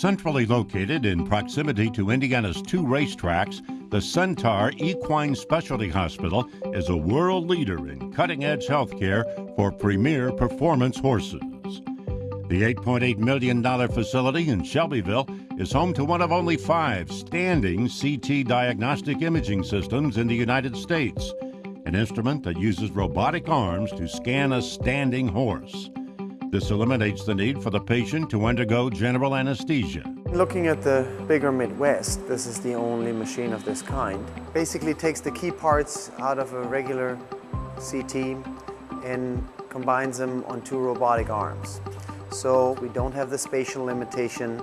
Centrally located in proximity to Indiana's two racetracks, the Centaur Equine Specialty Hospital is a world leader in cutting edge healthcare for premier performance horses. The $8.8 million facility in Shelbyville is home to one of only five standing CT diagnostic imaging systems in the United States, an instrument that uses robotic arms to scan a standing horse. This eliminates the need for the patient to undergo general anesthesia. Looking at the bigger Midwest, this is the only machine of this kind. Basically takes the key parts out of a regular CT and combines them on two robotic arms. So we don't have the spatial limitation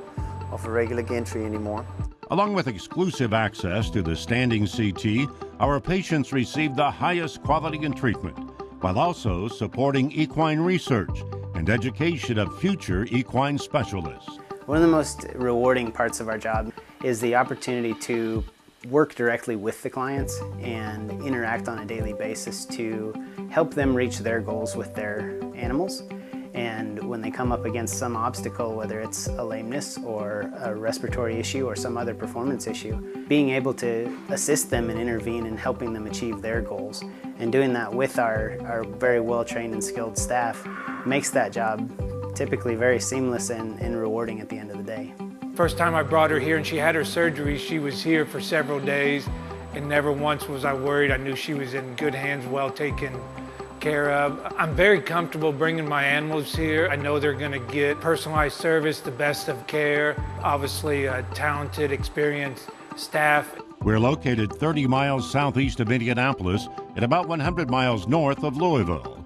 of a regular gantry anymore. Along with exclusive access to the standing CT, our patients receive the highest quality in treatment, while also supporting equine research and education of future equine specialists. One of the most rewarding parts of our job is the opportunity to work directly with the clients and interact on a daily basis to help them reach their goals with their animals. And when they come up against some obstacle, whether it's a lameness or a respiratory issue or some other performance issue, being able to assist them and intervene in helping them achieve their goals and doing that with our, our very well-trained and skilled staff makes that job typically very seamless and, and rewarding at the end of the day. First time I brought her here and she had her surgery, she was here for several days and never once was I worried. I knew she was in good hands, well taken care of. I'm very comfortable bringing my animals here. I know they're gonna get personalized service, the best of care, obviously a talented, experienced staff. We're located 30 miles southeast of Indianapolis and about 100 miles north of Louisville.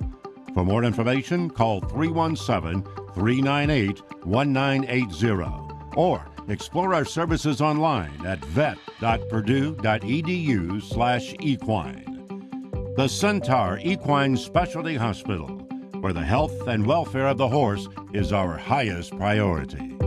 For more information, call 317 398 1980 or explore our services online at vet.purdue.edu slash equine. The Centaur Equine Specialty Hospital, where the health and welfare of the horse is our highest priority.